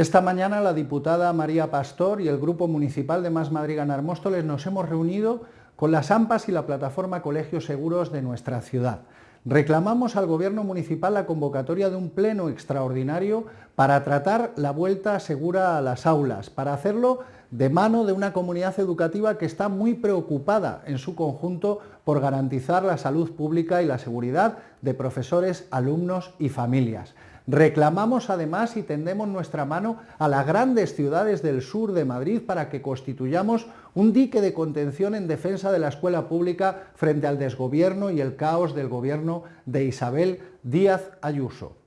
Esta mañana la diputada María Pastor y el Grupo Municipal de Más Madrid Ganar Móstoles nos hemos reunido con las AMPAs y la plataforma Colegios Seguros de nuestra ciudad. Reclamamos al Gobierno Municipal la convocatoria de un pleno extraordinario para tratar la vuelta segura a las aulas, para hacerlo de mano de una comunidad educativa que está muy preocupada en su conjunto por garantizar la salud pública y la seguridad de profesores, alumnos y familias. Reclamamos además y tendemos nuestra mano a las grandes ciudades del sur de Madrid para que constituyamos un dique de contención en defensa de la escuela pública frente al desgobierno y el caos del gobierno de Isabel Díaz Ayuso.